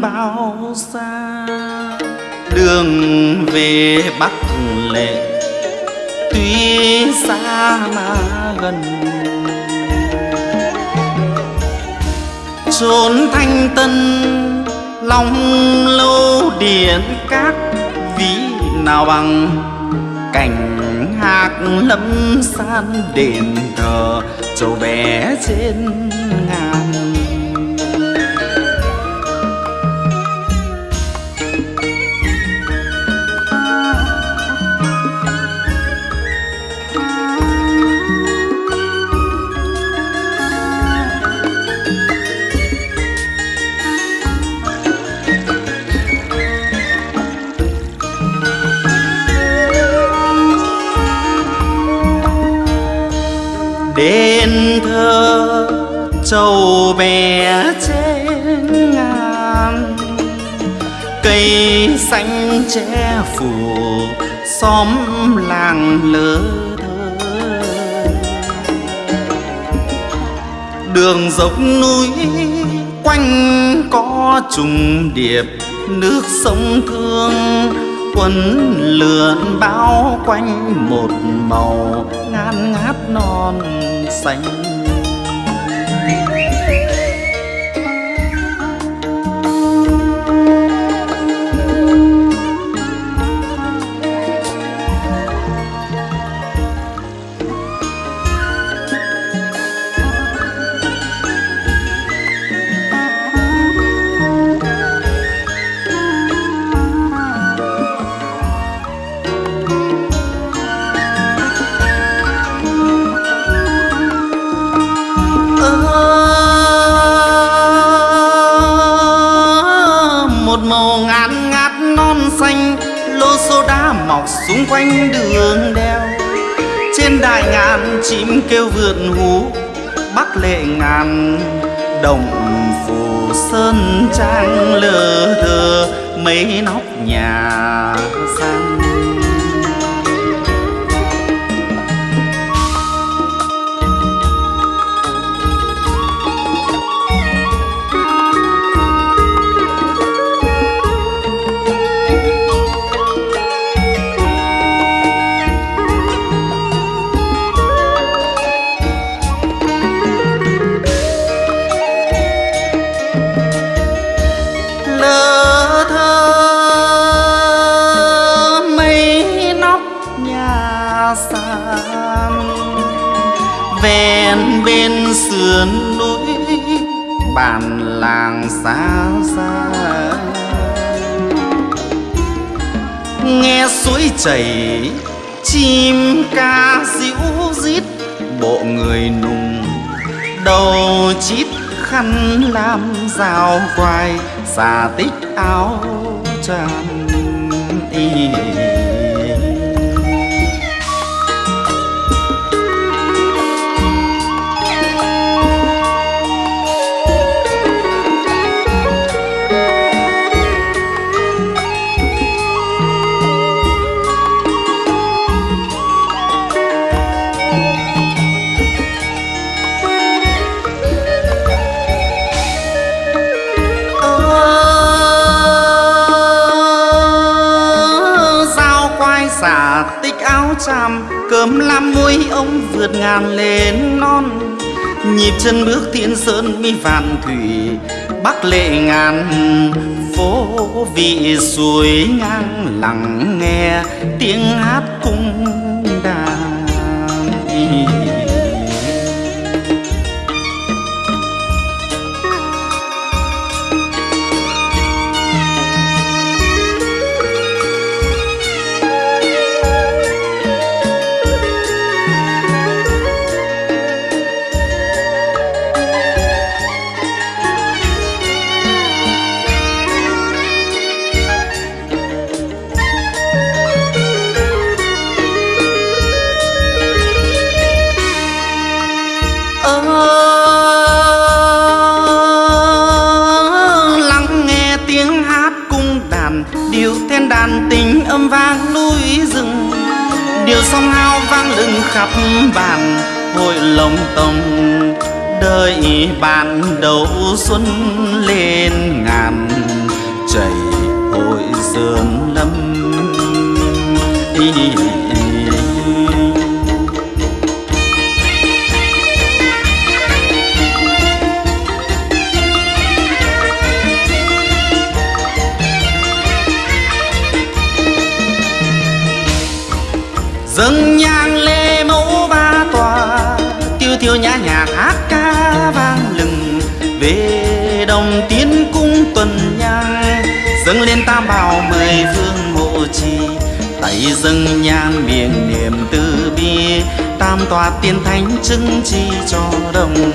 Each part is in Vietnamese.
bao xa. Đường về bắc lệ, tuy xa mà gần. Chốn thanh tân, long lâu điện các ví nào bằng. Cảnh hạc lâm san đền thờ châu bé trên ngàn cây xanh che phủ, xóm làng lơ thơ. Đường dốc núi quanh có trùng điệp, nước sông thương, quấn lượn bao quanh một màu ngát ngát non xanh. Xung quanh đường đèo. Trên đại ngàn chim kêu vượn hú, bắc lệ ngàn đồng phủ sơn trang lờ thơ mấy nóc nhà bên sườn núi bản làng xa xa. Nghe suối chảy, chim ca ríu rít, bộ người nùng đầu chít khăn làm rào quai, xà tích áo tràn y cơm lam muối ông vượt ngàn lên non. Nhịp chân bước thiên sơn mi vạn thủy, bắc lệ ngàn phố. Vị suối ngang lặng nghe tiếng hát cung điệu then đàn tình âm vang núi rừng. Điệu song hao vang lừng khắp bàn hội lồng tông đời bạn đầu xuân lên ngàn, chảy hội sơn lâm. Dâng nhang lê mẫu ba tòa, tiêu tiêu nhã nhạc hát ca vang lừng. Về đồng tiến cung tuần nhang dâng lên tam bảo mười vương hộ trì. Tay dâng nhang miệng niệm từ bi, tam tòa tiên thánh chứng chi cho đồng.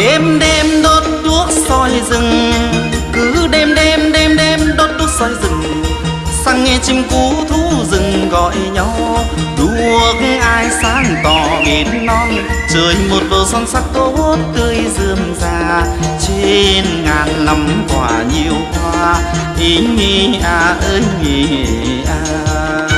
Đêm đêm đốt đuốc soi rừng. Cứ đêm đêm đêm đêm đốt đuốc soi rừng. Sang nghe chim cú thú rừng gọi nhau. Đuốc ai sáng tỏ biển non. Trời một bầu son sắc tốt tươi rườm rà. Trên ngàn năm quả nhiều hoa. Ý nhi à ơi nghĩ à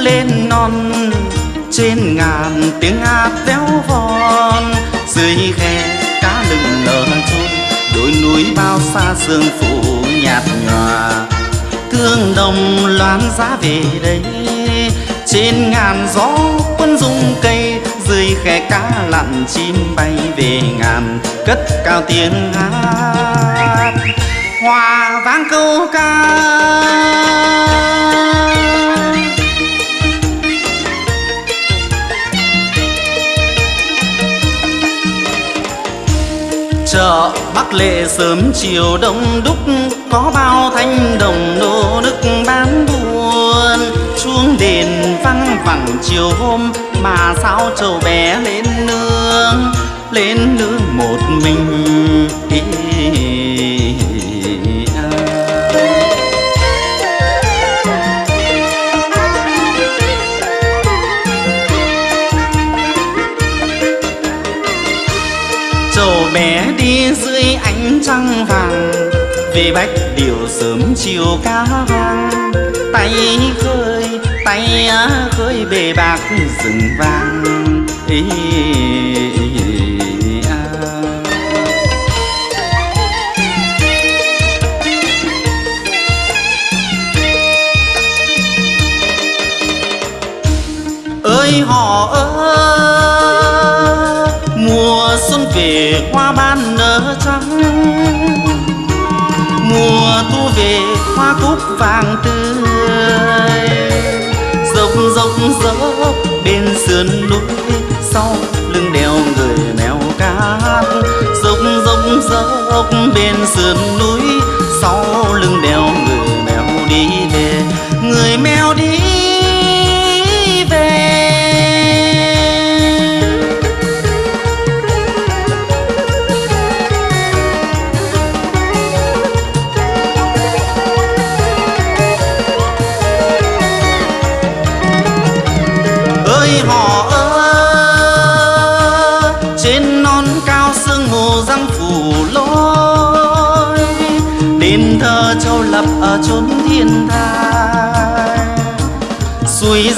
lên non. Trên ngàn tiếng hát véo von, dưới khe cá lừng nở trôi. Đôi núi bao xa sương phủ nhạt nhòa. Thương đồng loan giá về đây. Trên ngàn gió quân dung cây, dưới khe cá lặn chim bay về ngàn cất cao tiếng hát. Hòa vang câu ca. bắc lệ sớm chiều đông đúc, có bao thanh đồng nô nức bán buôn. Chuông đền văng vẳng chiều hôm, mà sao trầu bé lên nương. Lên nương một mình bách điều sớm chiều cá hoang tay khơi tay khơi bề bạc rừng vàng. Ý, à. ơi họ ơi mùa xuân về hoa ban nở trắng hoa cúc vàng tươi. Dốc dốc dốc bên sườn núi, sau lưng đèo người mèo cát. Dốc dốc dốc bên sườn núi, sau lưng đèo người mèo đi về. Người mèo đi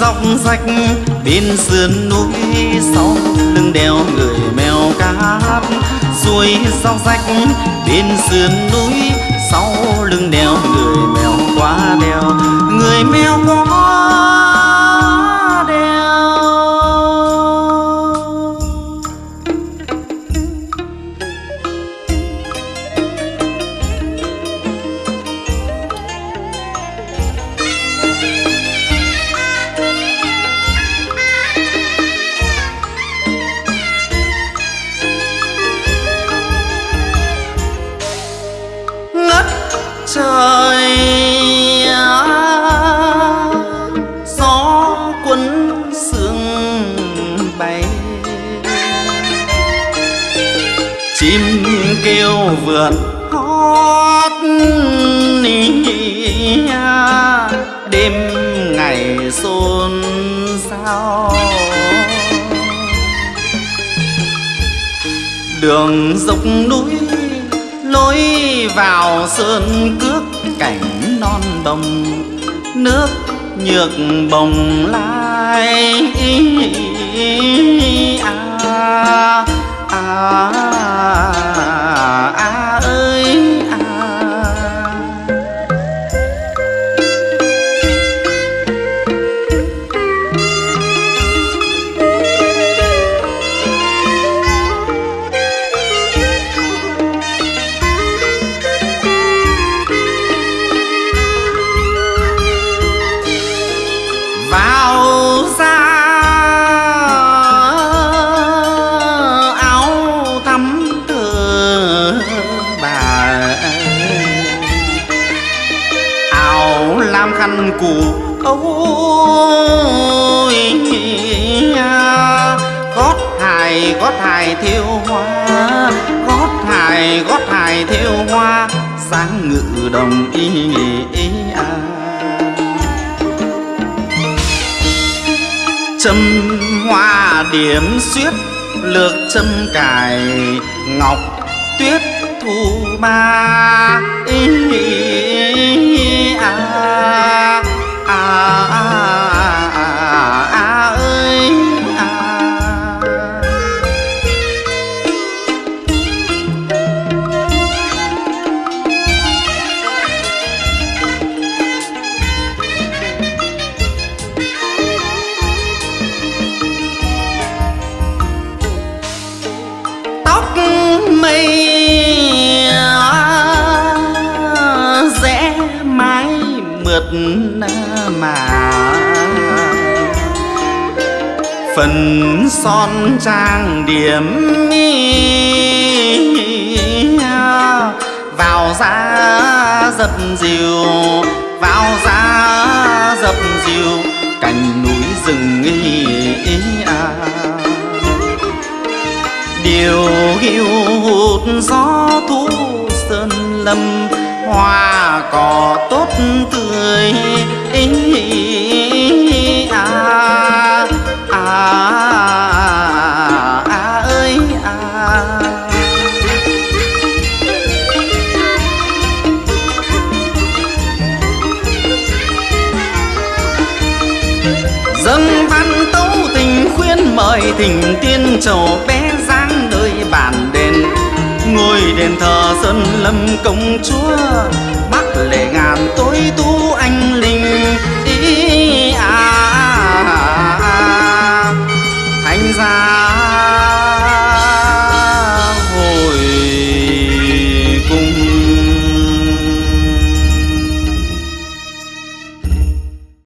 dọc rách bên sườn núi sau lưng đèo người mèo cát suối dọc rách bên sườn núi sau lưng đèo người mèo quá đèo. Người mèo quá chim kêu vườn hót đêm ngày xôn xao. Đường dốc núi lối vào sơn cước cảnh non đồng, nước nhược bồng lai. Cụ ôi gót hài gót hài thiêu hoa, gót hài gót hài thiêu hoa, sáng ngự đồng y ý à. châm hoa điểm xuyết, lược châm cài, ngọc tuyết thu ma ý, à, à, à, à, mà. Phần son trang điểm vào ra dập dìu, vào ra dập dìu, cành núi rừng ý à. Điều hiu hụt gió thu sơn lâm hoa cỏ tốt tươi à, à, à, ơi à. Dân văn tấu tình khuyên mời tình tiên trầu bé giang nơi bản ngôi đền thờ sơn lâm công chúa. Bắc lệ ngàn tối tú anh linh